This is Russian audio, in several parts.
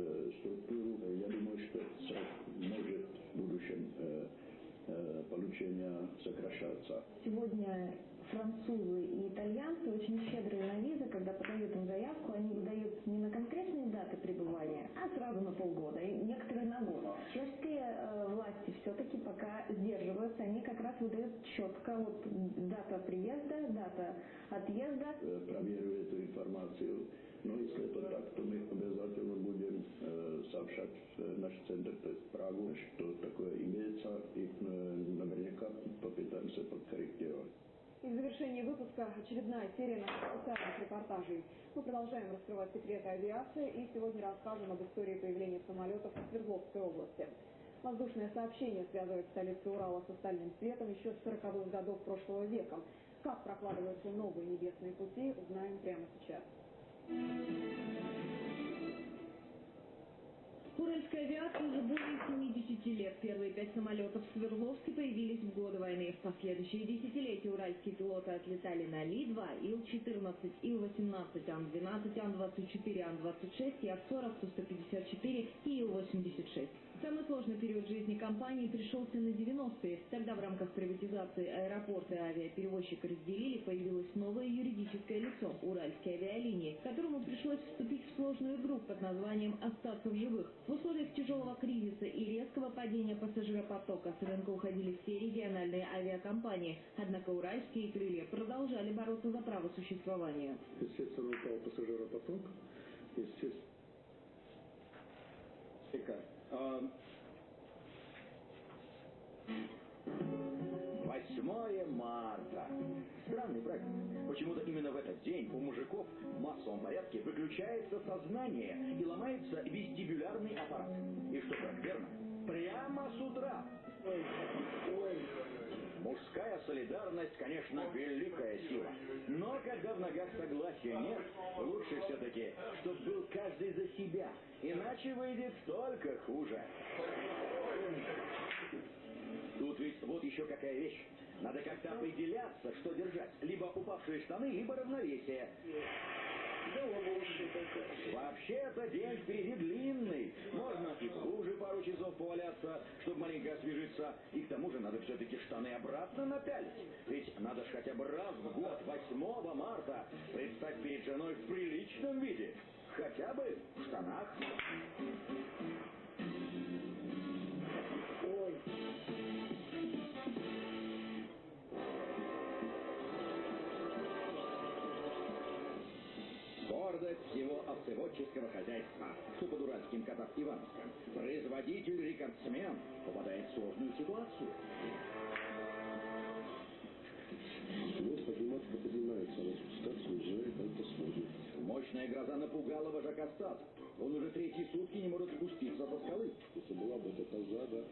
структуру. Я думаю, что срок может в будущем получения сокращаться. Сегодня французы и итальянцы очень щедрые на визы, когда подают им заявку, они выдают не на конкретные даты пребывания, а сразу на полгода, и некоторые на год. Чешские э, власти все-таки пока сдерживаются, они как раз выдают четко вот дата приезда, дата отъезда. Э, проверю эту информацию. Но если это так, то мы обязательно будем э, сообщать в наш центр, Прагу, что такое имеется, и э, наверняка попытаемся подкорректировать. И в завершении выпуска очередная серия наших специальных репортажей. Мы продолжаем раскрывать секреты авиации и сегодня расскажем об истории появления самолетов в Свердловской области. Воздушное сообщение связывает столицу Урала с остальным светом еще с 40-х годов прошлого века. Как прокладываются новые небесные пути, узнаем прямо сейчас. Уральская авиация уже более 70 лет. Первые пять самолетов в Свердловске появились в годы войны. В последующие десятилетия уральские пилоты отлетали на Ли-2, Ил-14, Ил-18, Ан-12, Ан-24, Ан-26, Я-40, Су-154 и Ил-86. Самый сложный период жизни компании пришелся на 90-е. Тогда в рамках приватизации аэропорта и авиаперевозчика разделили, появилось новое юридическое лицо – Уральские авиалинии, которому пришлось вступить в сложную игру под названием «Остаться в живых». В условиях тяжелого кризиса и резкого падения пассажиропотока с рынка уходили все региональные авиакомпании, однако уральские крылья продолжали бороться за право существования. Естественно, упал пассажиропоток, естественно, Восьмое марта. Странный праздник. Почему-то именно в этот день у мужиков в массовом порядке выключается сознание и ломается вестибулярный аппарат. И что характерно, прямо с утра. Ой, ой. Мужская солидарность, конечно, великая сила. Но когда в ногах согласия нет, лучше все-таки, чтобы был каждый за себя. Иначе выйдет только хуже. Тут ведь вот еще какая вещь. Надо как-то определяться, что держать. Либо упавшие штаны, либо равновесие. Вообще-то день впереди длинный. Можно и хуже пару часов поваляться, чтобы маленько освежиться. И к тому же надо все-таки штаны обратно напялить. Ведь надо же хотя бы раз в год, 8 марта, предстать перед женой в приличном виде. Хотя бы в штанах. Всего овцеводческого хозяйства, что под уральским катав Ивановском, производитель-рекордсмен попадает в сложную ситуацию. Подниматься поднимается, а спускаться уже это сложно. Мощная гроза напугала вожака стада. Он уже третьи сутки не может спуститься со скалы. Если была бы эта коза, да,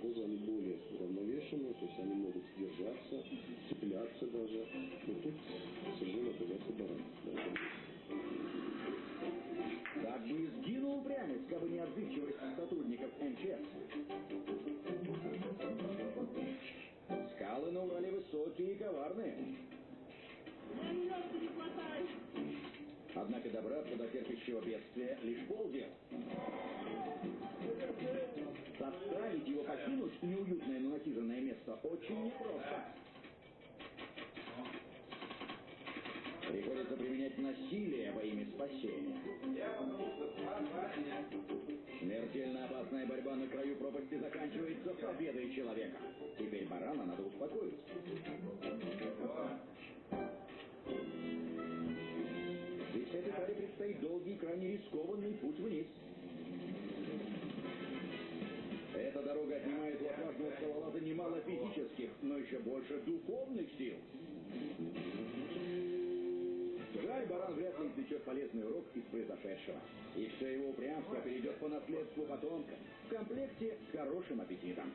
козы они более уравновешенные, то есть они могут держаться, цепляться даже. Но тут совершенно оказался баран. Да, так бы и сгинул упрямец, как бы не отзывчивость сотрудников МЧС. Скалы на Урале высокие и коварные. Однако добраться до терпящего бедствия лишь полдела. Заставить его покинуть неуютное, но насиженное место очень непросто. Приходится применять насилие во имя спасения. Смертельно опасная борьба на краю пропасти заканчивается победой человека. Теперь барана надо успокоить. Ведь этой паре предстоит долгий, крайне рискованный путь вниз. Эта дорога отнимает у отважного скалолаза немало физических, но еще больше духовных сил. Жаль, баран вряд ли извлечет полезный урок из произошедшего. И все его упрямство перейдет по наследству потомка в комплекте с хорошим аппетитом.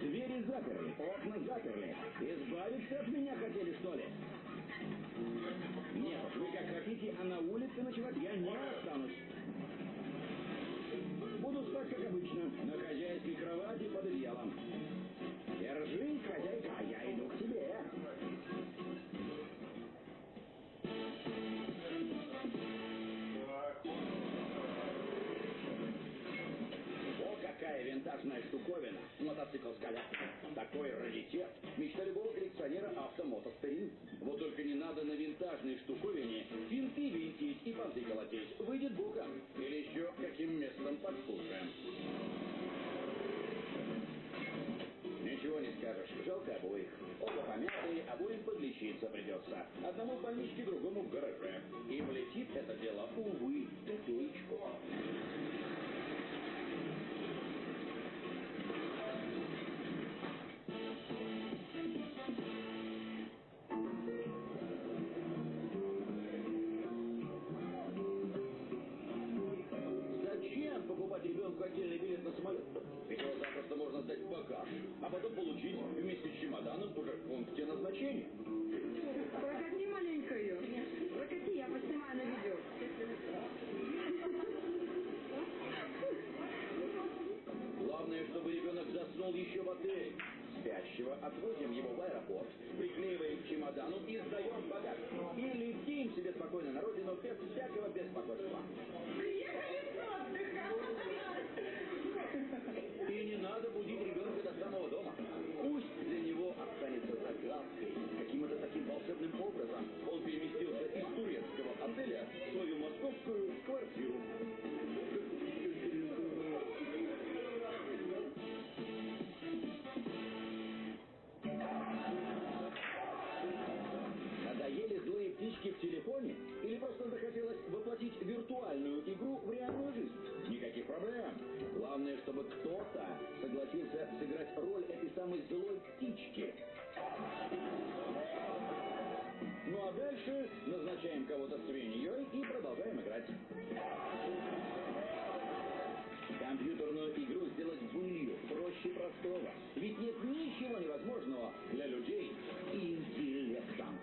Двери заперли, окна заперли. Избавиться от меня хотели, что ли? Нет, вы как хотите, а на улице ночевать я не останусь будут так, как обычно, на хозяйской кровати под одеялом. Держи, хозяйка, а я иду к тебе. О, какая винтажная штуковина. Мотоцикл с коляской. Такой раритет. Мечта любого коллекционера автомотостарин. Вот только не надо на винтажной штуковине винты винтить и понты колотить. Выйдет боком. Или еще каким местом подскушаем. Ничего не скажешь. Жалко обоих. Оба помятые, обоим подлечиться придется. Одному в больничке, другому в гараже. И влетит это дело, увы, в копеечку. Всякого беспокойства. Назначаем кого-то свиньей и продолжаем играть. Компьютерную игру сделать былью проще простого. Ведь нет ничего невозможного для людей и интеллектом.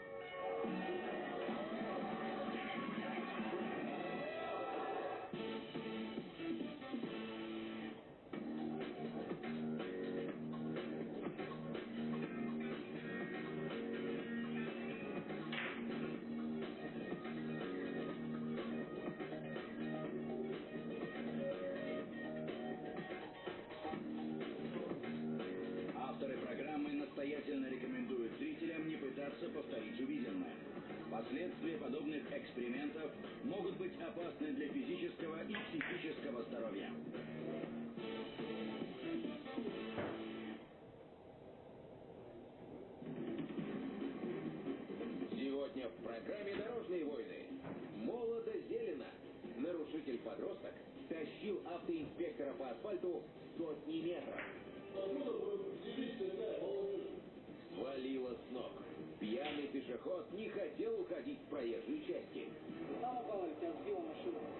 Психического здоровья. Сегодня в программе «Дорожные войны» молодо зелено. Нарушитель-подросток тащил автоинспектора по асфальту сотни метров. Свалило с ног. Пьяный пешеход не хотел уходить в проезжей части. Все,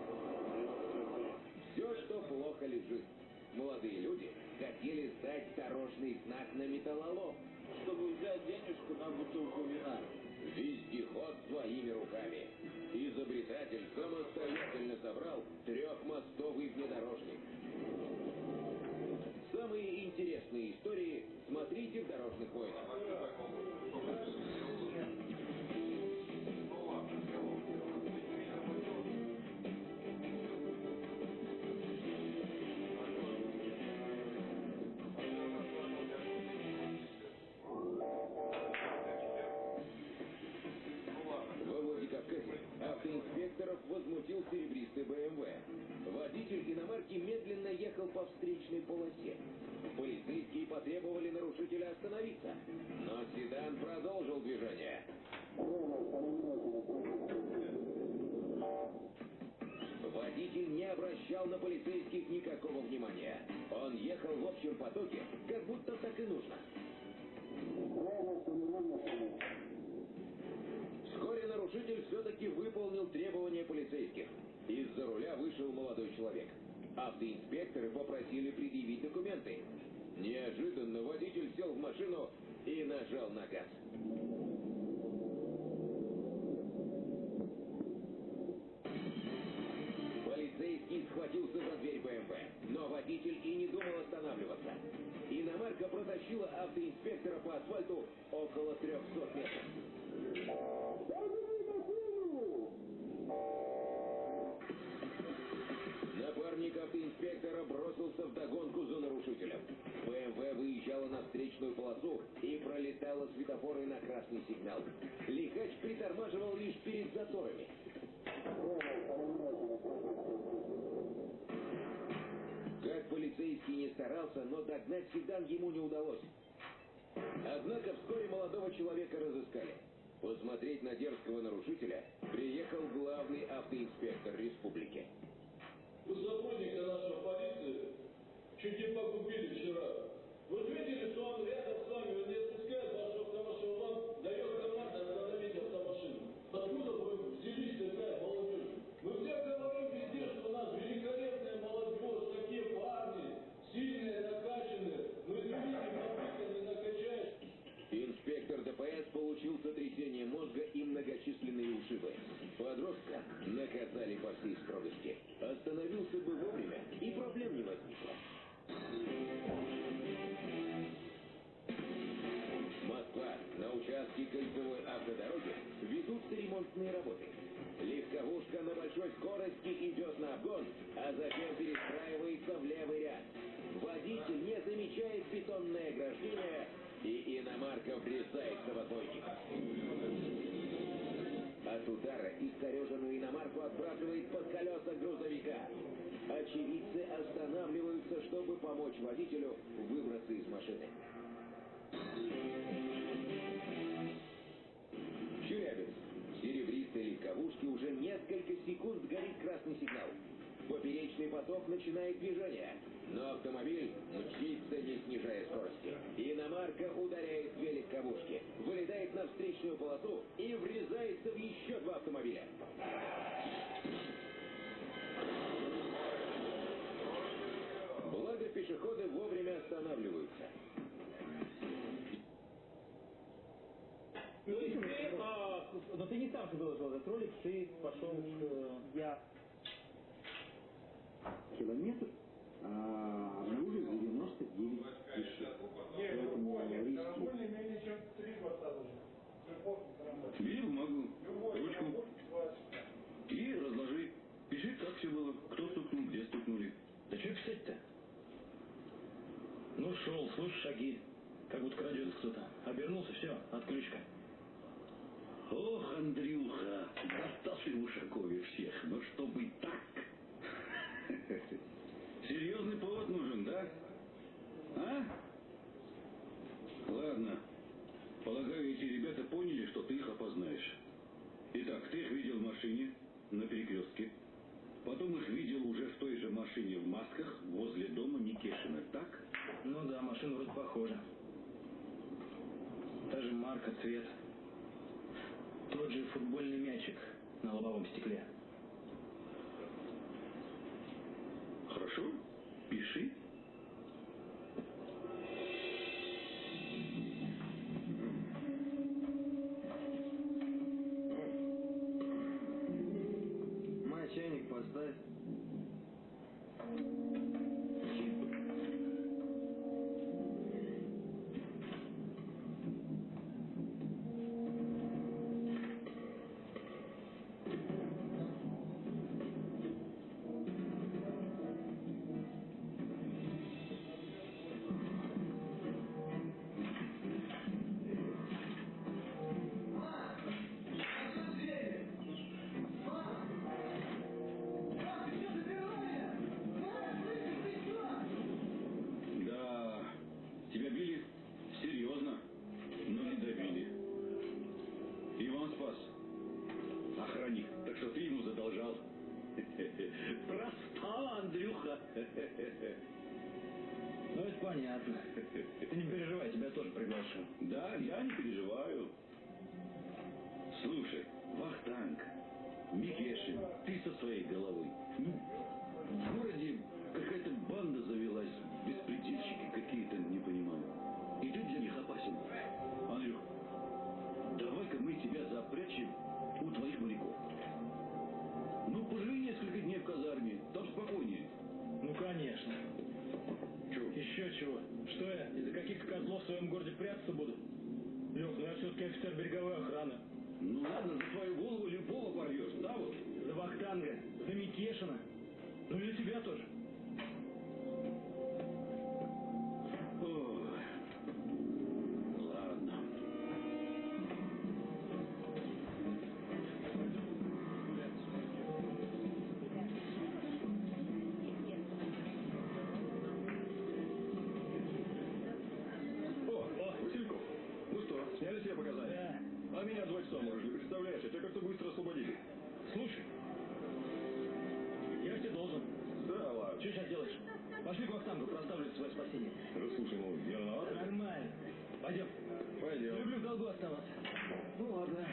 лежит. Молодые люди хотели сдать дорожный знак на металлолом, чтобы взять денежку на бутылку вина. Вездеход своими руками. Изобретатель самостоятельно собрал трехмостовый внедорожник. Самые интересные истории смотрите в «Дорожных войнах». Общем потоке, как будто так и нужно. Вскоре нарушитель все-таки выполнил требования полицейских. Из-за руля вышел молодой человек. Автоинспекторы попросили предъявить документы. Неожиданно водитель сел в машину и нажал на газ. Схватился за дверь БМВ, но водитель и не думал останавливаться. Иномарка протащила автоинспектора по асфальту около 300 метров. Напарник автоинспектора бросился в догонку за нарушителем. БМВ выезжала на встречную полосу и пролетала светофоры на красный сигнал. Лихач притормаживал лишь перед заторами. Полицейский не старался, но догнать седан ему не удалось. Однако вскоре молодого человека разыскали. Посмотреть на дерзкого нарушителя приехал главный автоинспектор республики. У сотрудника нашей полиции чуть не погубили вчера. Вы видели, что он рядом с вами, он не сотрясение мозга и многочисленные ушибы. Подростка наказали по всей строгости. Остановился бы вовремя, и проблем не возникло. Москва. На участке кольцевой автодороги ведутся ремонтные работы. Легковушка на большой скорости идет на обгон, а затем перестраивается в левый ряд. Водитель не замечает бетонное ограждение, и иномарка врезается в отбойник. От удара искореженную иномарку отбрасывает под колеса грузовика. Очевидцы останавливаются, чтобы помочь водителю выбраться из машины. Челябинск. В серебристой легковушке уже несколько секунд горит красный сигнал. Поперечный поток начинает движение, но автомобиль мчится, не снижая скорости. Иномарка ударяет две легковушки, вылетает на встречную полосу и врезается в еще два автомобиля. Благо пешеходы вовремя останавливаются. То есть ты, а, но ты не сам же выложил этот ролик, ты пошел к... Я километр а, обнаружил 99 тысяч. Поэтому риски Бери бумагу, ручку и разложи. Пиши, как все было, кто стукнул, где стукнули. Да что писать-то? Ну, шел, слышишь шаги, как будто крадется кто-то. Обернулся, все, отключка. Ох, Андрюха, достал в Ушакове всех, но чтобы так. Серьезный повод нужен, да? А? Ладно. Полагаю, эти ребята поняли, что ты их опознаешь. Итак, ты их видел в машине на перекрестке. Потом их видел уже в той же машине в масках возле дома Никешина, так? Ну да, машина вроде похожа. Та же марка, цвет. Тот же футбольный мячик на лобовом стекле. Хорошо? Пиши. понятно. Ты не переживай, тебя тоже приглашу. Да, я не переживаю. Слушай, Вахтанг, Микешин, ты со своей головой. Что я, из-за каких-то козлов в своем городе прятаться буду? Лех, ну я все-таки офицер береговой охраны. Ну ладно, за твою голову любого порвешь, да вот? За Вахтанга, за Микешина. Ну и за тебя тоже. Люблю в долгу оставаться. Ну ладно.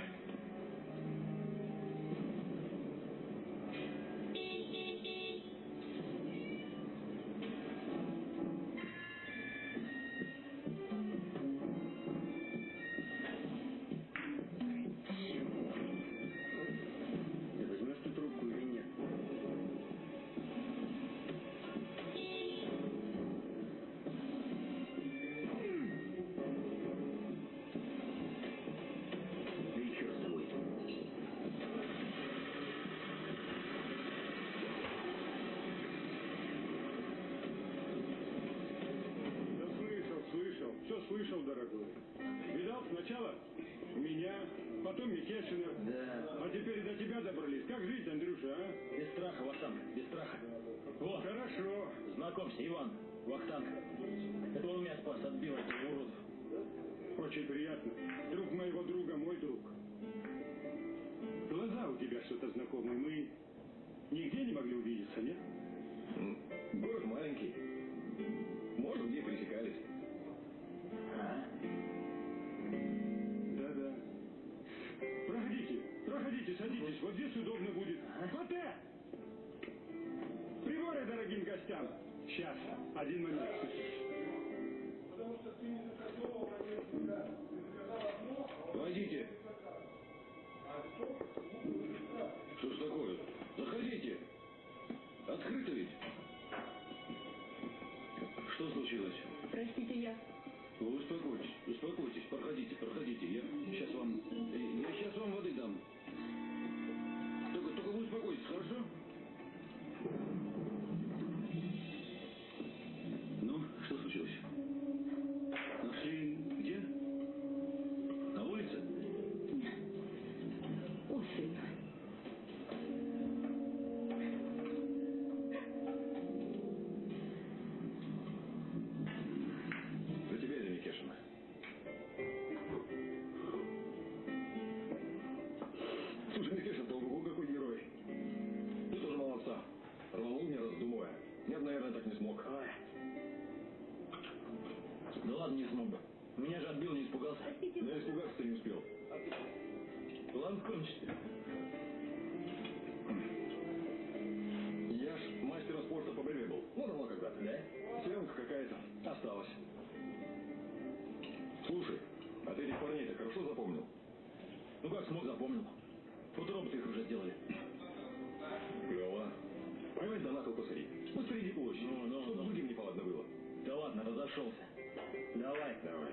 Микешина. Да. А теперь до тебя добрались. Как жить, Андрюша, а? Без страха, Вахтанг, без страха. Вот, Хорошо. знакомься, Иван, Вахтанг. Это он меня спас от Билла, этого урода. Очень приятно. Друг моего друга, мой друг. Глаза у тебя что-то знакомые. Мы нигде не могли увидеться, нет? Город маленький. Может, где пересекались. Да-да. Проходите, садитесь. Вот здесь удобно будет. Коте! Приборы дорогим гостям. Сейчас, один момент. Войдите. Что ж такое? Заходите. Открыто ведь. Что случилось? Простите, я... Вы успокойтесь, успокойтесь, проходите, проходите. Я сейчас вам, э, я сейчас вам воды дам. Рванул, не раздумывая. Нет, наверное, так не смог. Да ладно, не смог бы. Меня же отбил, не испугался. Да испугаться не успел. Ладно, кончите. Я ж мастером спорта по борьбе был. Ну, давно когда-то. Да? Селенка какая-то осталась. Слушай, а ты этих парней-то хорошо запомнил? Ну как смог, запомнил. Роботы их уже сделали. Кол посадить. Посреди площади. Ну, ну, Чтобы ну. другим неповадно было. Да ладно, разошелся. Давай. Давай.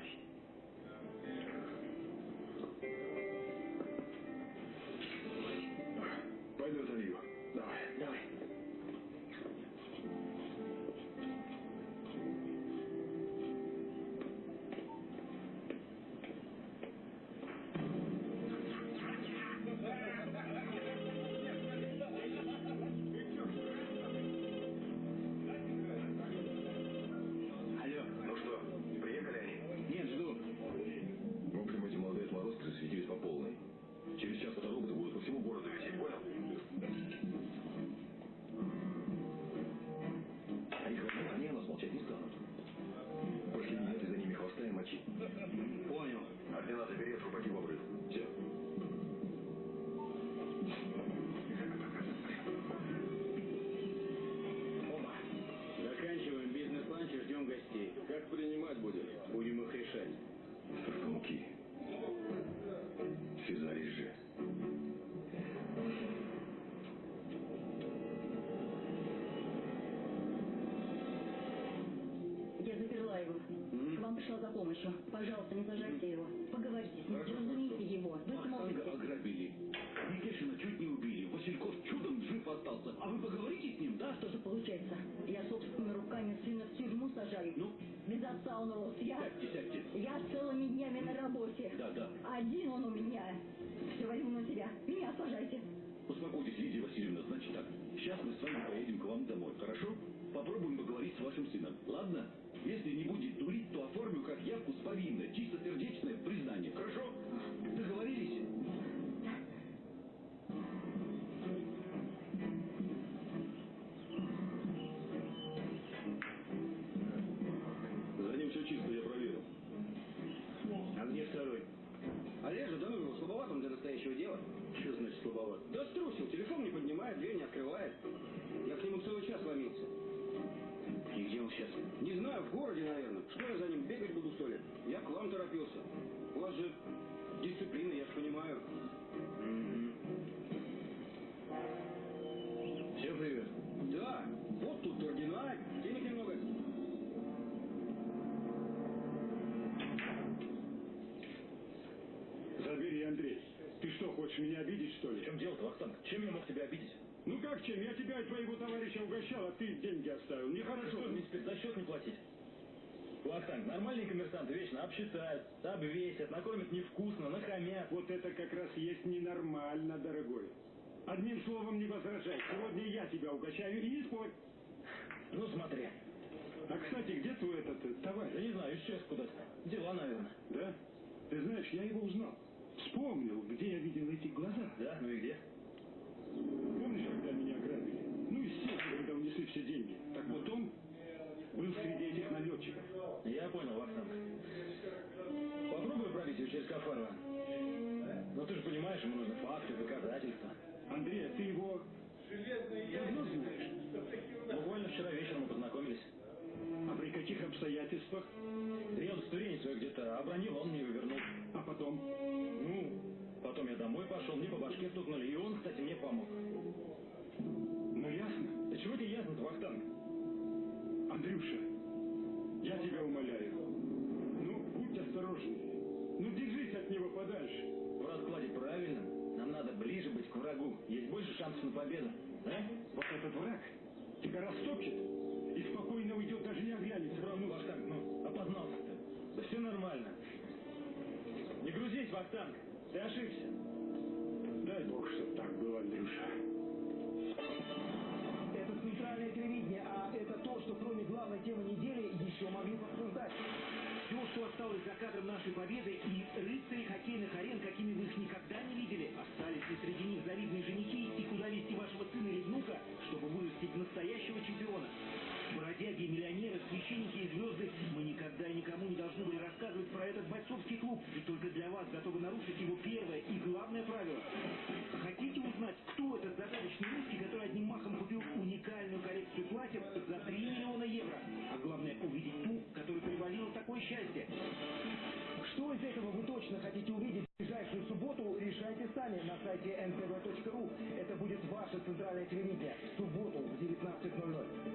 Пришла за помощью. Пожалуйста, не сажайте его. Поговорите с ним, разумейте его. Вы сможете. ограбили. Никешина чуть не убили. Васильков чудом жив остался. А вы поговорите с ним, да? Что же получается? Я собственными руками сына в тюрьму сажаю. Ну? Без отца он рос. Я... Сядьте, сядьте. Я целыми днями на работе. Да, да. Один он у меня. Все возьму на себя. Меня сажайте. Успокойтесь, Лидия Васильевна, значит так. Сейчас мы с вами поедем к вам домой, хорошо? Попробуем поговорить с вашим сыном, ладно? Если не будет дурить, то оформлю Андрей. Ты что, хочешь меня обидеть, что В ли? чем дело-то, Вахтанг? Чем я мог тебя обидеть? Ну как чем? Я тебя и твоего товарища угощал, а ты деньги оставил. Что, Нехорошо. мне теперь за счет не платить? Вахтанг, нормальные коммерсанты вечно обсчитают, обвесят, накормят невкусно, нахамят. Вот это как раз есть ненормально, дорогой. Одним словом не возражай. Сегодня я тебя угощаю и не спорь. Ну смотри. А, кстати, где твой этот э, Я товарищ? не знаю, исчез куда-то. Дела, наверное. Да? Ты знаешь, я его узнал. Вспомнил, где я видел эти глаза. Да? Ну и где? Помнишь, когда меня ограбили? Ну и все, когда унесли все деньги. Так вот он был среди этих налетчиков. Я понял, Вахтанг. Попробуй пробить ее через Кафарова. Но ты же понимаешь, ему нужны факты, доказательства. Андрей, а ты его давно знаешь? Буквально вчера вечером обстоятельствах? Да я удостоверение свое где-то обронил, он мне его вернул. А потом? Ну, потом я домой пошел, мне по башке стукнули, и он, кстати, мне помог. Ну ясно. Да чего тебе ясно-то, Вахтанг? Андрюша, я тебя умоляю. Ну, будь осторожней. Ну, держись от него подальше. В раскладе правильном. Нам надо ближе быть к врагу. Есть больше шансов на победу. А? Вот этот враг тебя растопчет и спокойно уйдет, даже не оглянется. Правда, Вахтанг, ну, опознался ты. Да все нормально. Не грузись, Вахтанг. Ты ошибся. Дай бог, чтоб так было, Андрюша. Это центральное телевидение, а это то, что кроме главной темы недели еще могли бы обсуждать. Все, что осталось за кадром нашей победы и рыцари хоккейных арен, какими вы их никогда не видели, остались ли среди них завидные женихи и куда вести вашего сына или внука, чтобы вырастить настоящего чемпиона. Этот бойцовский клуб, и только для вас готовы нарушить его первое и главное правило. Хотите узнать, кто этот загадочный русский, который одним махом купил уникальную коллекцию платьев за 3 миллиона евро? А главное, увидеть ту, которая привалила такое счастье. Что из этого вы точно хотите увидеть в ближайшую субботу, решайте сами на сайте ntv.ru. Это будет ваше центральное телевидение. В субботу в 19.00.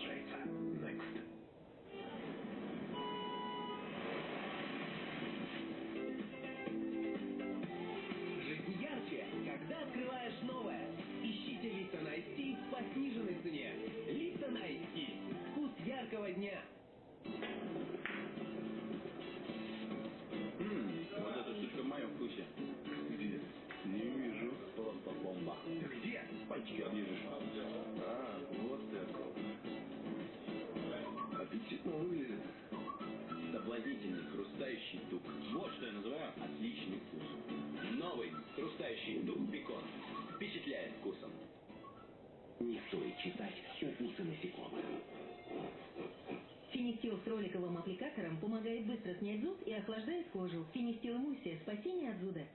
translate хрустающий дух. Вот что я называю отличный вкус. Новый хрустающий дух бекон. Впечатляет вкусом. Не стоит читать укусы насекомых. Финистил с роликовым аппликатором помогает быстро снять зуд и охлаждает кожу. Финистил эмульсия – спасение от зуда.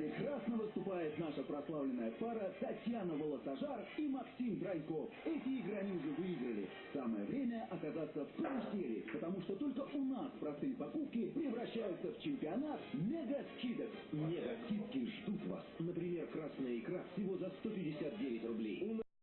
Прекрасно выступает наша прославленная пара Татьяна Волосожар и Максим Траньков. Эти уже выиграли. Самое время оказаться в карусели, потому что только у нас простые покупки превращаются в чемпионат мега-скидок. Мега-скидки ждут вас. Например, красная икра всего за 159 рублей.